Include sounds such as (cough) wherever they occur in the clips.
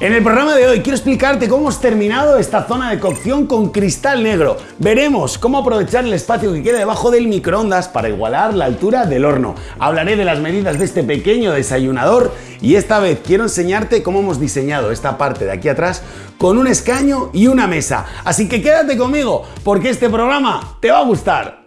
En el programa de hoy quiero explicarte cómo hemos terminado esta zona de cocción con cristal negro. Veremos cómo aprovechar el espacio que queda debajo del microondas para igualar la altura del horno. Hablaré de las medidas de este pequeño desayunador y esta vez quiero enseñarte cómo hemos diseñado esta parte de aquí atrás con un escaño y una mesa. Así que quédate conmigo porque este programa te va a gustar.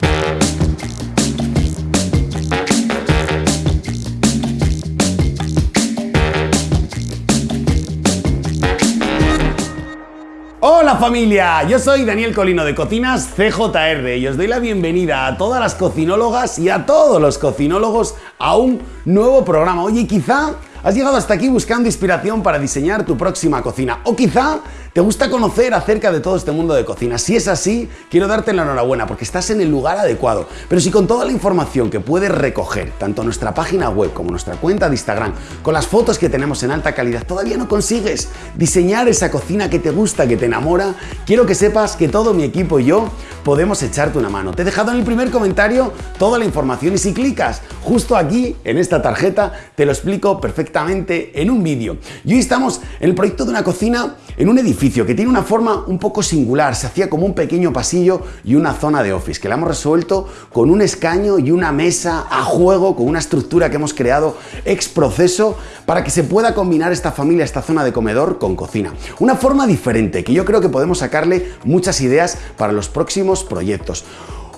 Hola familia, yo soy Daniel Colino de Cocinas CJR y os doy la bienvenida a todas las cocinólogas y a todos los cocinólogos a un nuevo programa. Oye, quizá has llegado hasta aquí buscando inspiración para diseñar tu próxima cocina o quizá ¿Te gusta conocer acerca de todo este mundo de cocina? Si es así, quiero darte la enhorabuena porque estás en el lugar adecuado. Pero si con toda la información que puedes recoger, tanto nuestra página web como nuestra cuenta de Instagram, con las fotos que tenemos en alta calidad, todavía no consigues diseñar esa cocina que te gusta, que te enamora, quiero que sepas que todo mi equipo y yo podemos echarte una mano. Te he dejado en el primer comentario toda la información y si clicas justo aquí en esta tarjeta te lo explico perfectamente en un vídeo. Y hoy estamos en el proyecto de una cocina en un edificio que tiene una forma un poco singular, se hacía como un pequeño pasillo y una zona de office, que la hemos resuelto con un escaño y una mesa a juego, con una estructura que hemos creado ex proceso para que se pueda combinar esta familia, esta zona de comedor con cocina. Una forma diferente, que yo creo que podemos sacarle muchas ideas para los próximos proyectos.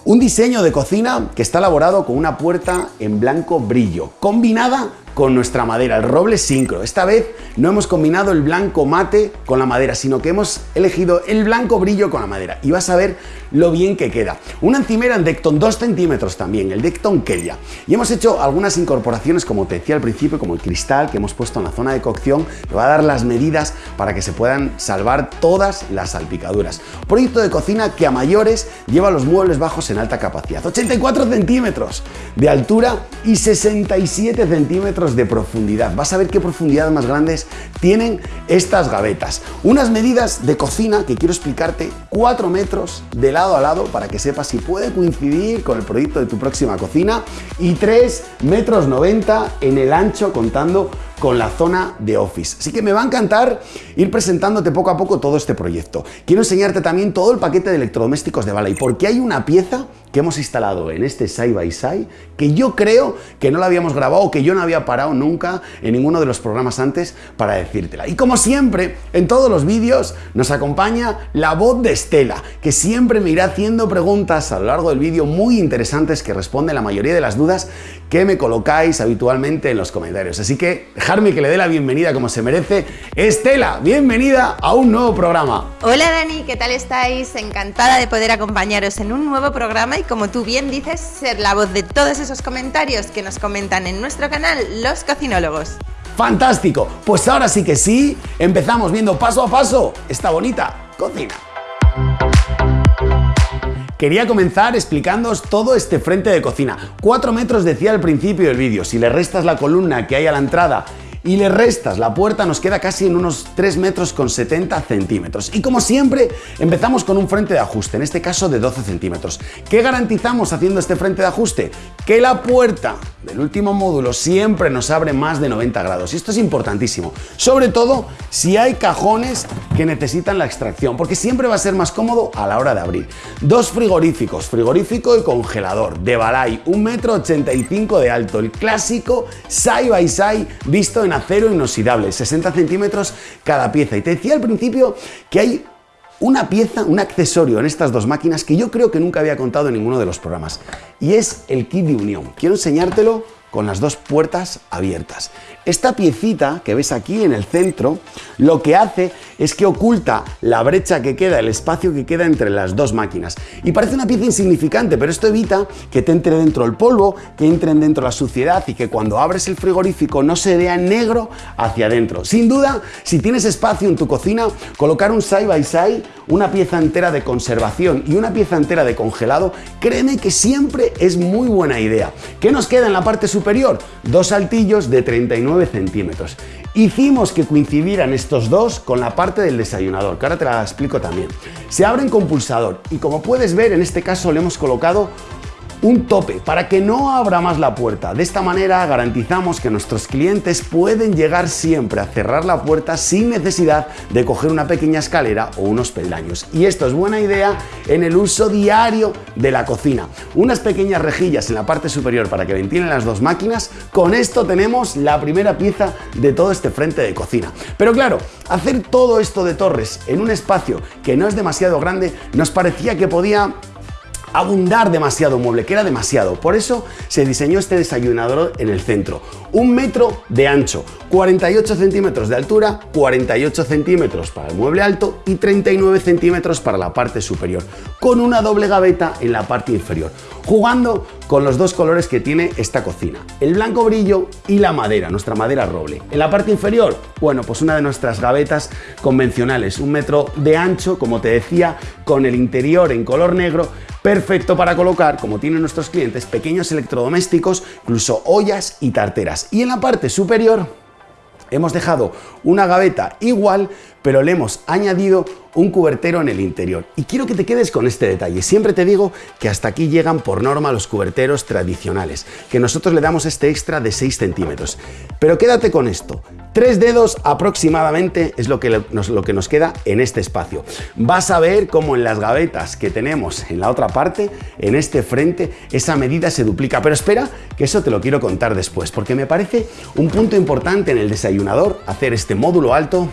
Un diseño de cocina que está elaborado con una puerta en blanco brillo, combinada con nuestra madera, el roble sincro. Esta vez no hemos combinado el blanco mate con la madera, sino que hemos elegido el blanco brillo con la madera. Y vas a ver lo bien que queda. Una encimera en Decton 2 centímetros también, el Decton Kelia. Y hemos hecho algunas incorporaciones, como te decía al principio, como el cristal que hemos puesto en la zona de cocción, que va a dar las medidas para que se puedan salvar todas las salpicaduras. Proyecto de cocina que a mayores lleva los muebles bajos en alta capacidad. 84 centímetros de altura y 67 centímetros de profundidad. Vas a ver qué profundidad más grandes tienen estas gavetas. Unas medidas de cocina que quiero explicarte 4 metros de lado a lado para que sepas si puede coincidir con el proyecto de tu próxima cocina y 3 metros 90 en el ancho contando con la zona de Office. Así que me va a encantar ir presentándote poco a poco todo este proyecto. Quiero enseñarte también todo el paquete de electrodomésticos de Balay, porque hay una pieza que hemos instalado en este Side by Side que yo creo que no la habíamos grabado, que yo no había parado nunca en ninguno de los programas antes para decírtela. Y como siempre, en todos los vídeos nos acompaña la voz de Estela, que siempre me irá haciendo preguntas a lo largo del vídeo muy interesantes que responden la mayoría de las dudas que me colocáis habitualmente en los comentarios. Así que dejarme que le dé la bienvenida como se merece. Estela, bienvenida a un nuevo programa. Hola Dani, ¿qué tal estáis? Encantada de poder acompañaros en un nuevo programa como tú bien dices, ser la voz de todos esos comentarios que nos comentan en nuestro canal Los Cocinólogos. ¡Fantástico! Pues ahora sí que sí, empezamos viendo paso a paso esta bonita cocina. Quería comenzar explicándoos todo este frente de cocina. 4 metros decía al principio del vídeo. Si le restas la columna que hay a la entrada y le restas la puerta nos queda casi en unos 3 metros con 70 centímetros. Y como siempre, empezamos con un frente de ajuste, en este caso de 12 centímetros. ¿Qué garantizamos haciendo este frente de ajuste? Que la puerta del último módulo siempre nos abre más de 90 grados. Y esto es importantísimo, sobre todo si hay cajones que necesitan la extracción, porque siempre va a ser más cómodo a la hora de abrir. Dos frigoríficos, frigorífico y congelador, de Balay, 1,85 m de alto, el clásico side by side visto en acero inoxidable, 60 centímetros cada pieza. Y te decía al principio que hay una pieza, un accesorio en estas dos máquinas que yo creo que nunca había contado en ninguno de los programas. Y es el kit de unión. Quiero enseñártelo con las dos puertas abiertas. Esta piecita que ves aquí en el centro lo que hace es que oculta la brecha que queda, el espacio que queda entre las dos máquinas. Y parece una pieza insignificante, pero esto evita que te entre dentro el polvo, que entren dentro la suciedad y que cuando abres el frigorífico no se vea negro hacia adentro. Sin duda, si tienes espacio en tu cocina, colocar un side by side, una pieza entera de conservación y una pieza entera de congelado, créeme que siempre es muy buena idea. ¿Qué nos queda en la parte superior? Dos saltillos de 39 centímetros. Hicimos que coincidieran estos dos con la parte del desayunador, que ahora te la explico también. Se abren con pulsador y como puedes ver en este caso le hemos colocado un tope para que no abra más la puerta. De esta manera garantizamos que nuestros clientes pueden llegar siempre a cerrar la puerta sin necesidad de coger una pequeña escalera o unos peldaños. Y esto es buena idea en el uso diario de la cocina. Unas pequeñas rejillas en la parte superior para que ventilen las dos máquinas. Con esto tenemos la primera pieza de todo este frente de cocina. Pero claro, hacer todo esto de torres en un espacio que no es demasiado grande nos parecía que podía abundar demasiado mueble, que era demasiado. Por eso se diseñó este desayunador en el centro. Un metro de ancho, 48 centímetros de altura, 48 centímetros para el mueble alto y 39 centímetros para la parte superior, con una doble gaveta en la parte inferior, jugando con los dos colores que tiene esta cocina, el blanco brillo y la madera, nuestra madera roble. En la parte inferior, bueno, pues una de nuestras gavetas convencionales, un metro de ancho, como te decía, con el interior en color negro, perfecto para colocar, como tienen nuestros clientes, pequeños electrodomésticos, incluso ollas y tarteras. Y en la parte superior hemos dejado una gaveta igual, pero le hemos añadido un cubertero en el interior. Y quiero que te quedes con este detalle. Siempre te digo que hasta aquí llegan por norma los cuberteros tradicionales, que nosotros le damos este extra de 6 centímetros. Pero quédate con esto. Tres dedos aproximadamente es lo que, nos, lo que nos queda en este espacio. Vas a ver cómo en las gavetas que tenemos en la otra parte, en este frente, esa medida se duplica. Pero espera, que eso te lo quiero contar después, porque me parece un punto importante en el desayunador hacer este módulo alto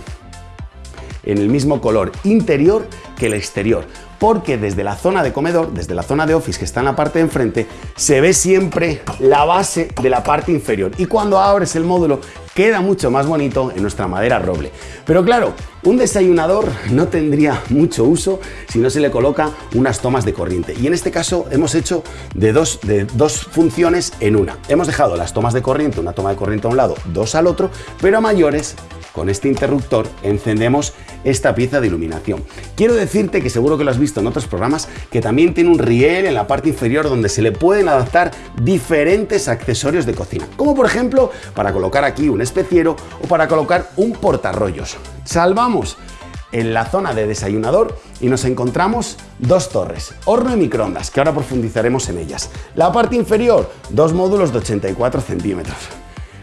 en el mismo color interior que el exterior porque desde la zona de comedor, desde la zona de office que está en la parte de enfrente, se ve siempre la base de la parte inferior y cuando abres el módulo queda mucho más bonito en nuestra madera roble. Pero claro, un desayunador no tendría mucho uso si no se le coloca unas tomas de corriente. Y en este caso hemos hecho de dos, de dos funciones en una. Hemos dejado las tomas de corriente, una toma de corriente a un lado, dos al otro, pero a mayores con este interruptor encendemos esta pieza de iluminación. Quiero decirte que seguro que lo has visto en otros programas, que también tiene un riel en la parte inferior donde se le pueden adaptar diferentes accesorios de cocina, como por ejemplo para colocar aquí un especiero o para colocar un portarrollos. Salvamos en la zona de desayunador y nos encontramos dos torres, horno y microondas, que ahora profundizaremos en ellas. La parte inferior, dos módulos de 84 centímetros.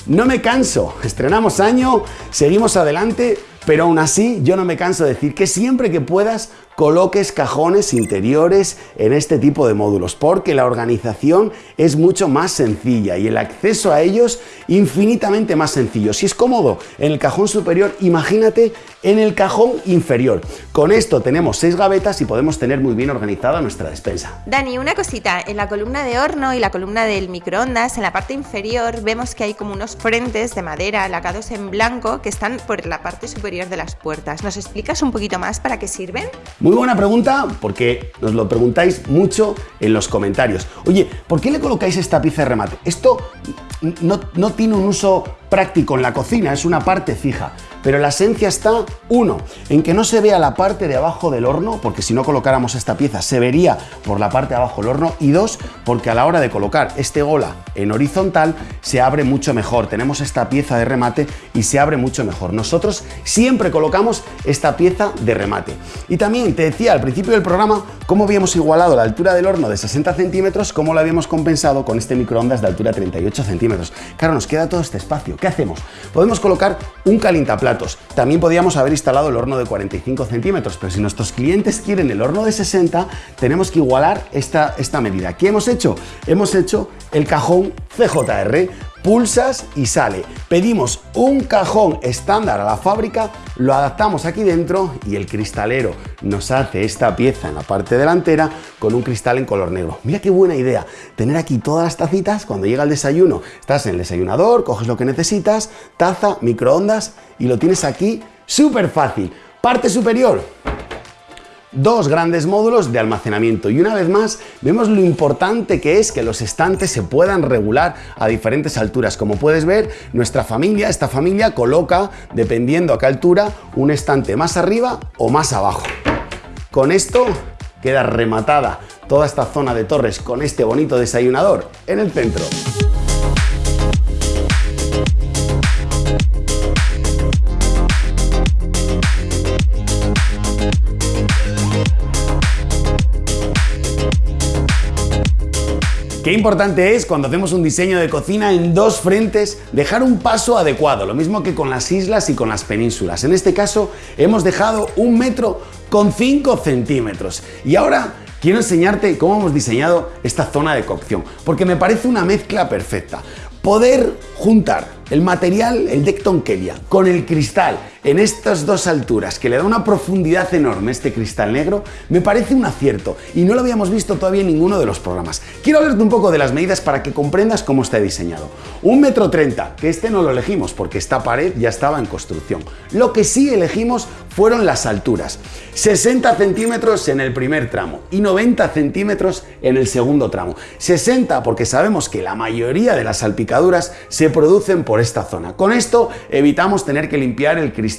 No me canso, estrenamos año, seguimos adelante, pero aún así yo no me canso de decir que siempre que puedas coloques cajones interiores en este tipo de módulos, porque la organización es mucho más sencilla y el acceso a ellos infinitamente más sencillo. Si es cómodo en el cajón superior, imagínate en el cajón inferior. Con esto tenemos seis gavetas y podemos tener muy bien organizada nuestra despensa. Dani, una cosita, en la columna de horno y la columna del microondas, en la parte inferior vemos que hay como unos frentes de madera lacados en blanco que están por la parte superior de las puertas. ¿Nos explicas un poquito más para qué sirven? Muy buena pregunta porque nos lo preguntáis mucho en los comentarios. Oye, ¿por qué le colocáis esta pieza de remate? Esto no, no tiene un uso práctico en la cocina, es una parte fija. Pero la esencia está, uno, en que no se vea la parte de abajo del horno, porque si no colocáramos esta pieza se vería por la parte de abajo del horno, y dos, porque a la hora de colocar este gola en horizontal se abre mucho mejor. Tenemos esta pieza de remate y se abre mucho mejor. Nosotros siempre colocamos esta pieza de remate. Y también te decía al principio del programa cómo habíamos igualado la altura del horno de 60 centímetros, cómo lo habíamos compensado con este microondas de altura 38 centímetros. Claro, nos queda todo este espacio. ¿Qué hacemos? Podemos colocar un También podíamos haber instalado el horno de 45 centímetros, pero si nuestros clientes quieren el horno de 60, tenemos que igualar esta, esta medida. ¿Qué hemos hecho? Hemos hecho el cajón CJR pulsas y sale. Pedimos un cajón estándar a la fábrica, lo adaptamos aquí dentro y el cristalero nos hace esta pieza en la parte delantera con un cristal en color negro. Mira qué buena idea, tener aquí todas las tacitas cuando llega el desayuno. Estás en el desayunador, coges lo que necesitas, taza, microondas y lo tienes aquí súper fácil. Parte superior, dos grandes módulos de almacenamiento y una vez más vemos lo importante que es que los estantes se puedan regular a diferentes alturas. Como puedes ver, nuestra familia, esta familia coloca, dependiendo a qué altura, un estante más arriba o más abajo. Con esto queda rematada toda esta zona de torres con este bonito desayunador en el centro. Qué importante es cuando hacemos un diseño de cocina en dos frentes dejar un paso adecuado, lo mismo que con las islas y con las penínsulas. En este caso hemos dejado un metro con 5 centímetros. Y ahora quiero enseñarte cómo hemos diseñado esta zona de cocción, porque me parece una mezcla perfecta. Poder juntar el material, el Decton Kelia, con el cristal en estas dos alturas, que le da una profundidad enorme este cristal negro, me parece un acierto y no lo habíamos visto todavía en ninguno de los programas. Quiero hablarte un poco de las medidas para que comprendas cómo está diseñado. Un metro treinta, que este no lo elegimos porque esta pared ya estaba en construcción. Lo que sí elegimos fueron las alturas. 60 centímetros en el primer tramo y 90 centímetros en el segundo tramo. 60 porque sabemos que la mayoría de las salpicaduras se producen por esta zona. Con esto evitamos tener que limpiar el cristal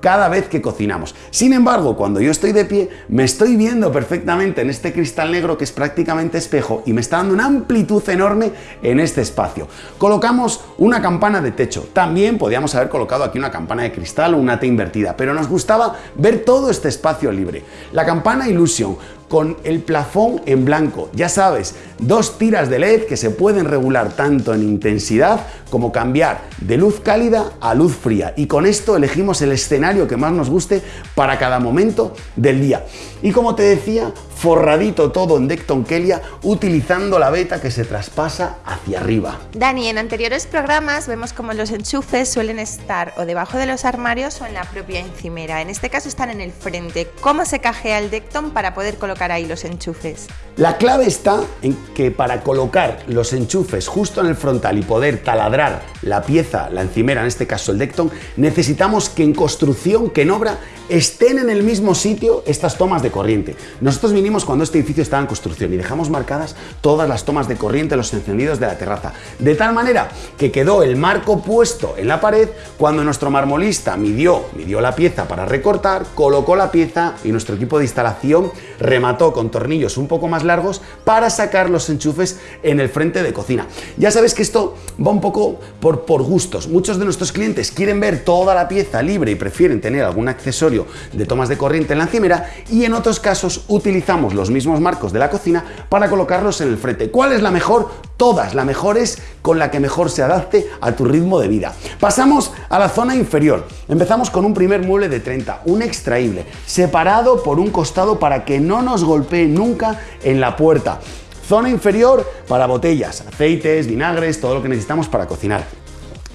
cada vez que cocinamos. Sin embargo, cuando yo estoy de pie, me estoy viendo perfectamente en este cristal negro que es prácticamente espejo y me está dando una amplitud enorme en este espacio. Colocamos una campana de techo. También podíamos haber colocado aquí una campana de cristal o una T invertida, pero nos gustaba ver todo este espacio libre. La campana Illusion con el plafón en blanco. Ya sabes, dos tiras de LED que se pueden regular tanto en intensidad como cambiar de luz cálida a luz fría. Y con esto elegimos el escenario que más nos guste para cada momento del día. Y como te decía, forradito todo en Decton Kelia utilizando la beta que se traspasa hacia arriba. Dani, en anteriores programas vemos como los enchufes suelen estar o debajo de los armarios o en la propia encimera. En este caso están en el frente. ¿Cómo se cajea el Decton para poder colocar ahí los enchufes? La clave está en que para colocar los enchufes justo en el frontal y poder taladrar la pieza, la encimera, en este caso el Decton, necesitamos que en construcción, que en obra, estén en el mismo sitio estas tomas de corriente. Nosotros vinimos cuando este edificio estaba en construcción y dejamos marcadas todas las tomas de corriente, los encendidos de la terraza, de tal manera que quedó el marco puesto en la pared cuando nuestro marmolista midió, midió la pieza para recortar, colocó la pieza y nuestro equipo de instalación remató con tornillos un poco más largos para sacar los enchufes en el frente de cocina. Ya sabes que esto va un poco por, por gustos. Muchos de nuestros clientes quieren ver toda la pieza libre y prefieren tener algún accesorio de tomas de corriente en la encimera y en otros casos utilizamos los mismos marcos de la cocina para colocarlos en el frente. ¿Cuál es la mejor? Todas, la mejor es con la que mejor se adapte a tu ritmo de vida. Pasamos a la zona inferior. Empezamos con un primer mueble de 30, un extraíble, separado por un costado para que no nos golpee nunca en la puerta. Zona inferior para botellas, aceites, vinagres, todo lo que necesitamos para cocinar.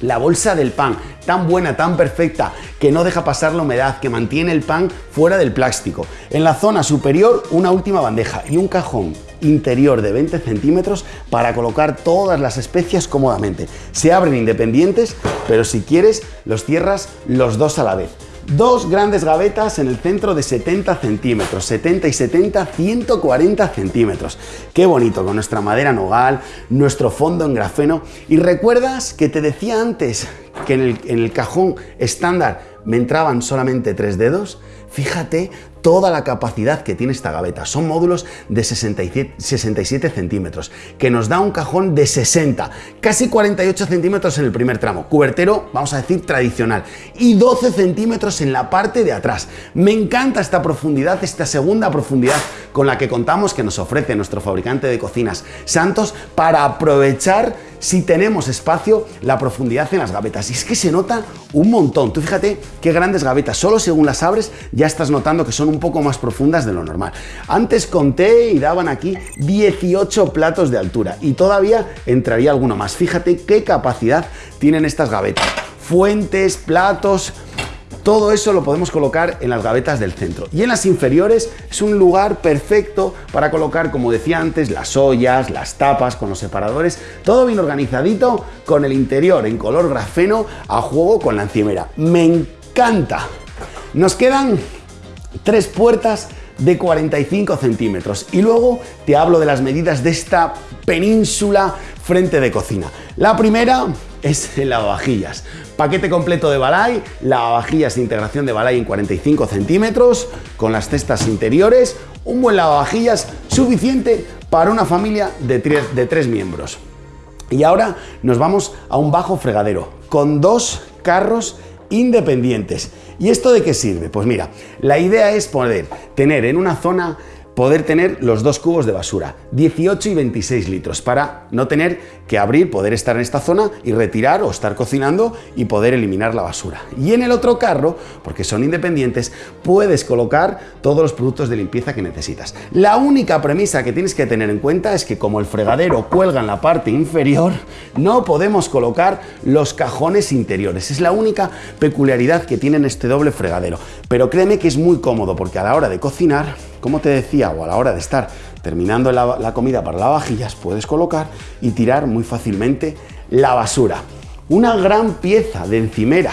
La bolsa del pan, tan buena, tan perfecta, que no deja pasar la humedad, que mantiene el pan fuera del plástico. En la zona superior, una última bandeja y un cajón interior de 20 centímetros para colocar todas las especias cómodamente. Se abren independientes, pero si quieres, los cierras los dos a la vez. Dos grandes gavetas en el centro de 70 centímetros, 70 y 70, 140 centímetros. Qué bonito, con nuestra madera nogal, nuestro fondo en grafeno. Y recuerdas que te decía antes que en el, en el cajón estándar me entraban solamente tres dedos. Fíjate toda la capacidad que tiene esta gaveta. Son módulos de 67, 67, centímetros, que nos da un cajón de 60, casi 48 centímetros en el primer tramo. Cubertero, vamos a decir, tradicional. Y 12 centímetros en la parte de atrás. Me encanta esta profundidad, esta segunda profundidad con la que contamos que nos ofrece nuestro fabricante de cocinas Santos para aprovechar si tenemos espacio, la profundidad en las gavetas. Y es que se nota un montón. Tú fíjate qué grandes gavetas. Solo según las abres ya estás notando que son un poco más profundas de lo normal. Antes conté y daban aquí 18 platos de altura y todavía entraría alguno más. Fíjate qué capacidad tienen estas gavetas. Fuentes, platos, todo eso lo podemos colocar en las gavetas del centro. Y en las inferiores es un lugar perfecto para colocar, como decía antes, las ollas, las tapas con los separadores, todo bien organizadito con el interior en color grafeno a juego con la encimera. Me encanta. Nos quedan tres puertas de 45 centímetros. Y luego te hablo de las medidas de esta península frente de cocina. La primera es el lavavajillas. Paquete completo de Balay, lavavajillas de integración de Balay en 45 centímetros, con las cestas interiores, un buen lavavajillas suficiente para una familia de tres, de tres miembros. Y ahora nos vamos a un bajo fregadero, con dos carros independientes. ¿Y esto de qué sirve? Pues mira, la idea es poder tener en una zona poder tener los dos cubos de basura, 18 y 26 litros, para no tener que abrir, poder estar en esta zona y retirar o estar cocinando y poder eliminar la basura. Y en el otro carro, porque son independientes, puedes colocar todos los productos de limpieza que necesitas. La única premisa que tienes que tener en cuenta es que como el fregadero cuelga en la parte inferior, no podemos colocar los cajones interiores. Es la única peculiaridad que tienen este doble fregadero. Pero créeme que es muy cómodo porque a la hora de cocinar, como te decía, o a la hora de estar terminando la, comida para lavavajillas, puedes colocar y tirar muy fácilmente la basura. Una gran pieza de encimera,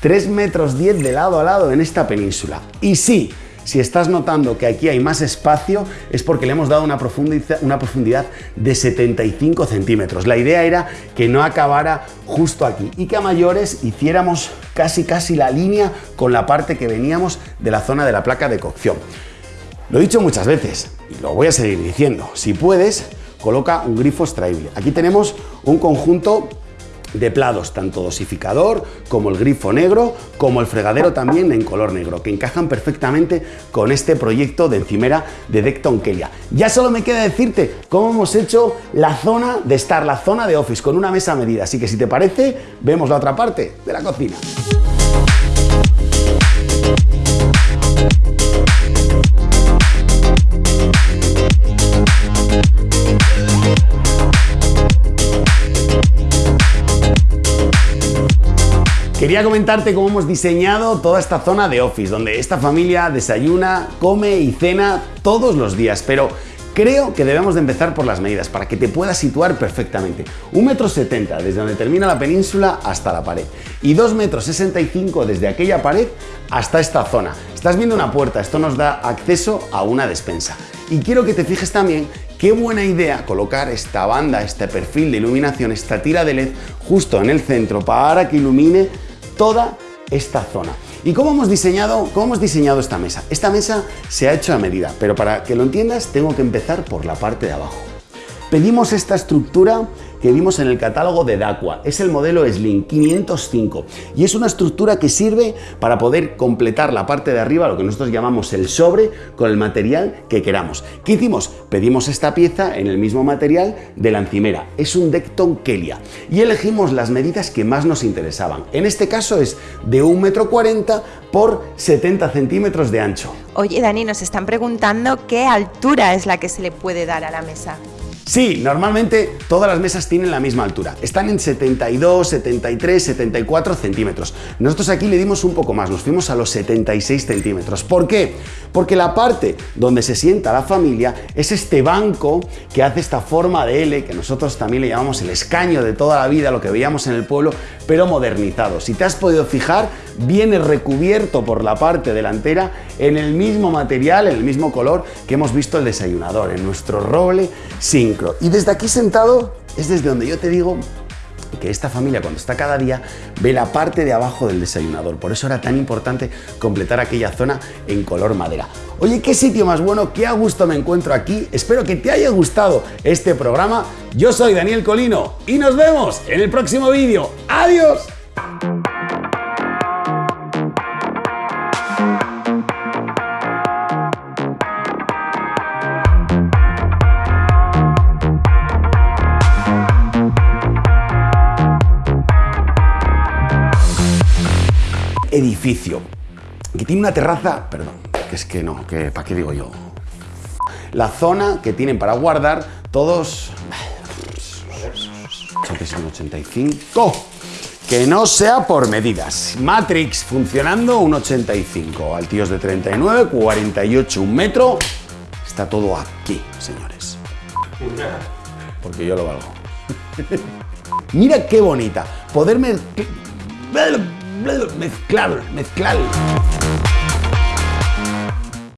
3 metros 10 de lado a lado en esta península. Y sí, si estás notando que aquí hay más espacio es porque le hemos dado una profundidad, una profundidad de 75 centímetros. La idea era que no acabara justo aquí y que a mayores hiciéramos casi casi la línea con la parte que veníamos de la zona de la placa de cocción. Lo he dicho muchas veces y lo voy a seguir diciendo. Si puedes, coloca un grifo extraíble. Aquí tenemos un conjunto de plados, tanto dosificador como el grifo negro, como el fregadero también en color negro, que encajan perfectamente con este proyecto de encimera de Decton Kelia. Ya solo me queda decirte cómo hemos hecho la zona de estar, la zona de office, con una mesa medida. Así que si te parece, vemos la otra parte de la cocina. Quería comentarte cómo hemos diseñado toda esta zona de office, donde esta familia desayuna, come y cena todos los días, pero Creo que debemos de empezar por las medidas para que te puedas situar perfectamente. 1,70 metro desde donde termina la península hasta la pared y 2,65 metros desde aquella pared hasta esta zona. Estás viendo una puerta, esto nos da acceso a una despensa. Y quiero que te fijes también qué buena idea colocar esta banda, este perfil de iluminación, esta tira de LED justo en el centro para que ilumine toda esta zona. ¿Y cómo hemos, diseñado, cómo hemos diseñado esta mesa? Esta mesa se ha hecho a medida, pero para que lo entiendas tengo que empezar por la parte de abajo. Pedimos esta estructura que vimos en el catálogo de Daqua. Es el modelo Slim 505 y es una estructura que sirve para poder completar la parte de arriba, lo que nosotros llamamos el sobre, con el material que queramos. ¿Qué hicimos? Pedimos esta pieza en el mismo material de la encimera. Es un Decton Kelia y elegimos las medidas que más nos interesaban. En este caso es de 1,40 m por 70 centímetros de ancho. Oye Dani, nos están preguntando qué altura es la que se le puede dar a la mesa. Sí, normalmente todas las mesas tienen la misma altura. Están en 72, 73, 74 centímetros. Nosotros aquí le dimos un poco más, nos fuimos a los 76 centímetros. ¿Por qué? Porque la parte donde se sienta la familia es este banco que hace esta forma de L, que nosotros también le llamamos el escaño de toda la vida, lo que veíamos en el pueblo, pero modernizado. Si te has podido fijar, viene recubierto por la parte delantera en el mismo material, en el mismo color que hemos visto el desayunador, en nuestro roble sincro. Y desde aquí sentado es desde donde yo te digo que esta familia cuando está cada día ve la parte de abajo del desayunador. Por eso era tan importante completar aquella zona en color madera. Oye, qué sitio más bueno, qué a gusto me encuentro aquí. Espero que te haya gustado este programa. Yo soy Daniel Colino y nos vemos en el próximo vídeo. ¡Adiós! Edificio que tiene una terraza, perdón, que es que no, que ¿para qué digo yo? La zona que tienen para guardar todos 85 que no sea por medidas. Matrix funcionando un 85, altíos de 39, 48, un metro. Está todo aquí, señores. Porque yo lo valgo. (laughs) Mira qué bonita. Poderme mezclar, mezclar.